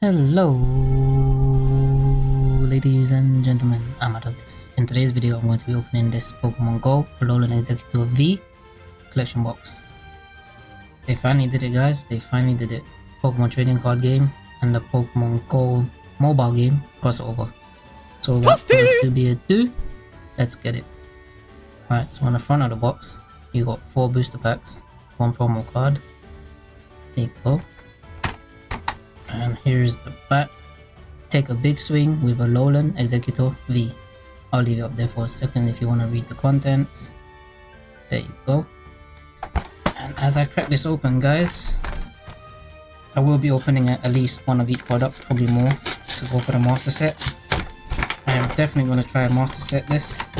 Hello, ladies and gentlemen, Amados this. In today's video, I'm going to be opening this Pokemon Go Alolan Exeggutor V collection box. They finally did it, guys. They finally did it. Pokemon trading card game and the Pokemon Go mobile game crossover. So without further ado, let's get it. Alright, so on the front of the box, you got four booster packs, one promo card. There you go here's the back take a big swing with Alolan Exeggutor V. I'll leave it up there for a second if you want to read the contents. There you go. And as I crack this open guys I will be opening at least one of each product probably more to go for the master set. I am definitely going to try a master set this.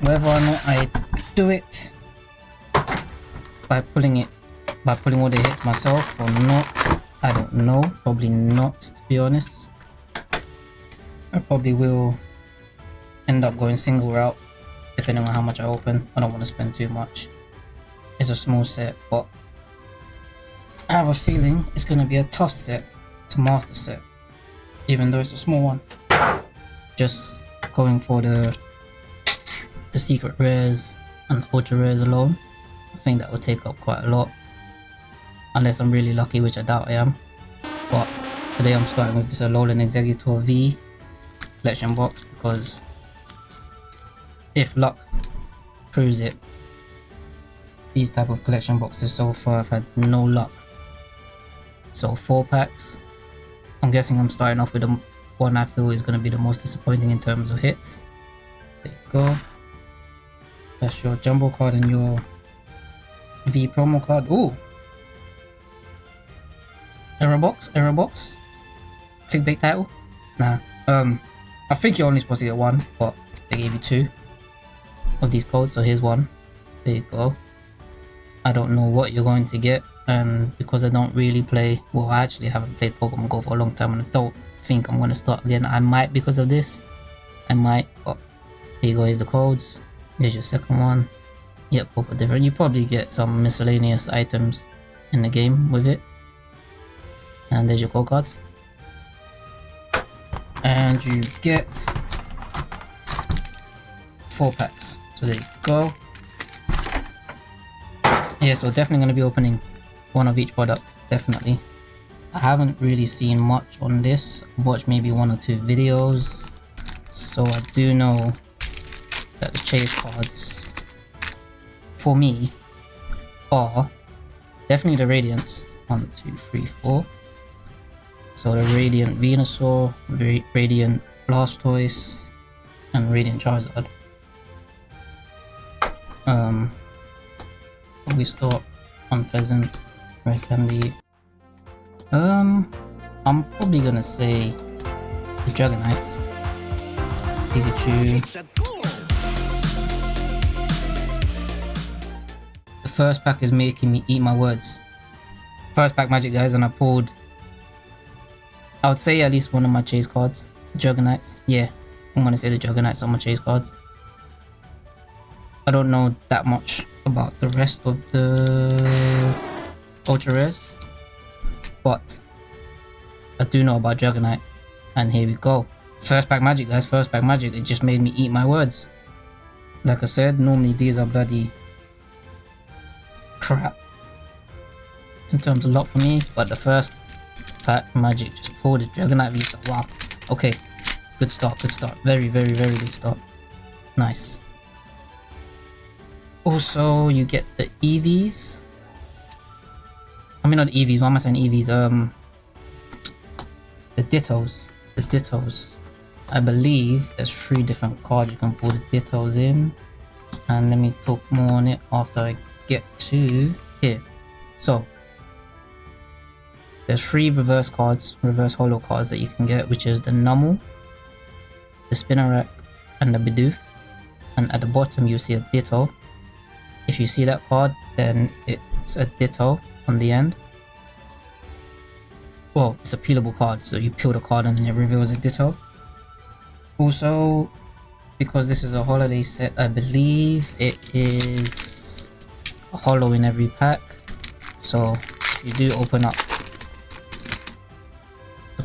Whether or not I do it by pulling it by pulling all the hits myself or not I don't know. Probably not, to be honest. I probably will end up going single route, depending on how much I open. I don't want to spend too much. It's a small set, but I have a feeling it's going to be a tough set to master set, even though it's a small one. Just going for the the secret rares and ultra rares alone, I think that will take up quite a lot unless I'm really lucky, which I doubt I am. But today I'm starting with this Alolan Exeggutor V collection box because if luck proves it, these type of collection boxes so far I've had no luck. So four packs. I'm guessing I'm starting off with the one I feel is going to be the most disappointing in terms of hits. There you go. That's your jumbo card and your V promo card. Ooh, Error box? Error box? Clickbait title? Nah. Um, I think you're only supposed to get one, but they gave you two of these codes, so here's one. There you go. I don't know what you're going to get, and because I don't really play, well, I actually haven't played Pokemon Go for a long time, and I don't think I'm going to start again. I might because of this. I might, but here you go, here's the codes. Here's your second one. Yep, both are different. You probably get some miscellaneous items in the game with it and there's your code cards. And you get four packs. So there you go. Yeah so definitely going to be opening one of each product. Definitely. I haven't really seen much on this. Watched maybe one or two videos. So I do know that the chase cards for me are definitely the radiance. One two three four so the Radiant Venusaur, Radiant Blastoise, and Radiant Charizard. Um, we start on Pheasant, Red Candy. Um, I'm probably gonna say the Dragonites, Pikachu. The first pack is making me eat my words. First pack magic guys and I pulled I would say at least one of my chase cards. Juggernauts. Yeah, I'm gonna say the Juggernauts on my chase cards. I don't know that much about the rest of the Ultra Rares. But I do know about Juggernaut. And here we go. First pack magic guys, first pack magic. It just made me eat my words. Like I said, normally these are bloody crap in terms of luck for me. But the first pack magic just pulled the Dragonite V-Star. Wow. Okay. Good start, good start. Very, very, very good start. Nice. Also, you get the EVs. I mean, not EVs. Why am I saying EVs? Um, the Dittos. The Dittos. I believe there's three different cards you can pull the Dittos in. And let me talk more on it after I get to here. So, there's three reverse cards, reverse holo cards that you can get, which is the Numel, the Spinarak, and the Bidoof. And at the bottom you see a Ditto. If you see that card, then it's a Ditto on the end. Well, it's a peelable card, so you peel the card and then it reveals a Ditto. Also, because this is a holiday set, I believe it is a holo in every pack. So you do open up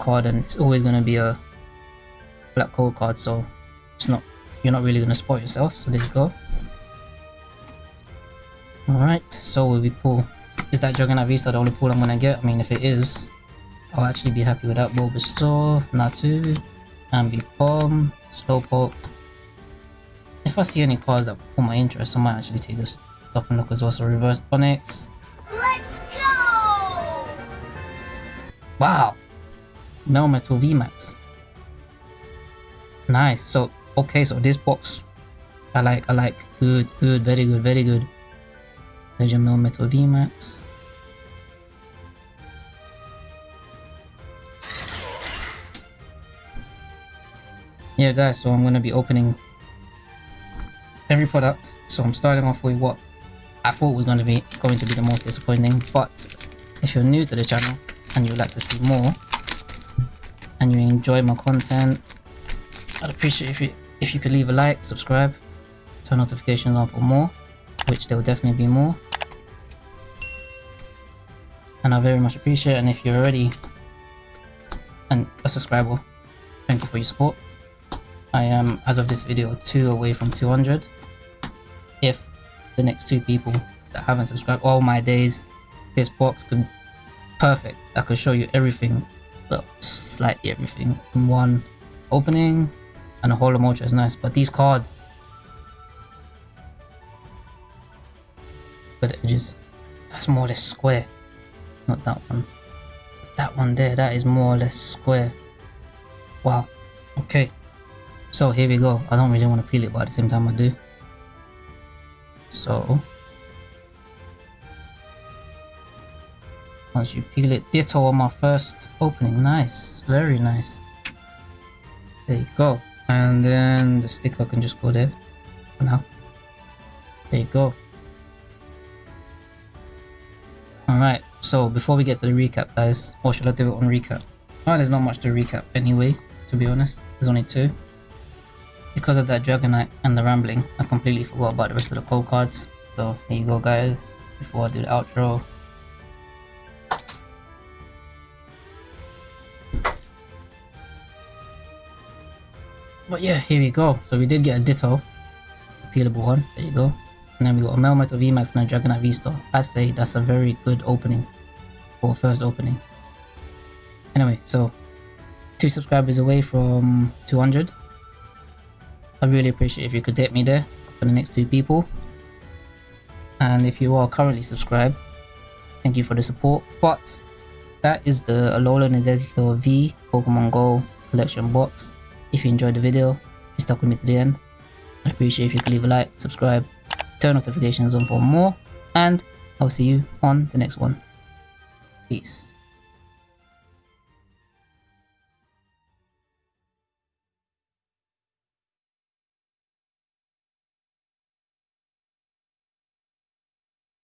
card and it's always going to be a black code card so it's not you're not really going to spoil yourself so there you go. All right so will we pull is that Juggernaut V-Star the only pull I'm going to get? I mean if it is I'll actually be happy with that. Bulbasaur Natu Ambipom Slowpoke. If I see any cards that pull my interest I might actually take this stop and look as well so reverse Onix Let's go! Wow. Melmetal VMAX. Nice. So, okay, so this box, I like, I like. Good, good, very good, very good. There's Legend Melmetal VMAX. Yeah, guys, so I'm going to be opening every product. So I'm starting off with what I thought was going to be going to be the most disappointing, but if you're new to the channel and you'd like to see more and you enjoy my content I'd appreciate if you if you could leave a like subscribe turn notifications on for more which there will definitely be more. And I very much appreciate it and if you're already and a subscriber thank you for your support. I am as of this video two away from 200 if the next two people that haven't subscribed all my days this box could perfect. I could show you everything, well, slightly everything in one opening, and a whole emoji is nice. But these cards, the edges, that's more or less square. Not that one. That one there, that is more or less square. Wow. Okay. So here we go. I don't really want to peel it, but at the same time I do. So once you peel it ditto on my first opening. Nice. Very nice. There you go. And then the sticker can just go there for now. There you go. Alright so before we get to the recap guys or should I do it on recap? Oh there's not much to recap anyway to be honest. There's only two. Because of that Dragonite and the Rambling I completely forgot about the rest of the code cards. So here you go guys. Before I do the outro But yeah, here we go. So we did get a Ditto, peelable one. There you go. And then we got a Melmetal VMAX and a Dragonite V-Star. I say that's a very good opening for first opening. Anyway, so two subscribers away from 200. I really appreciate if you could hit me there for the next two people. And if you are currently subscribed, thank you for the support. But that is the Alolan Exeggutor V Pokemon Go collection box. If you enjoyed the video, you stuck with me to the end. I appreciate if you could leave a like, subscribe, turn notifications on for more, and I'll see you on the next one. Peace.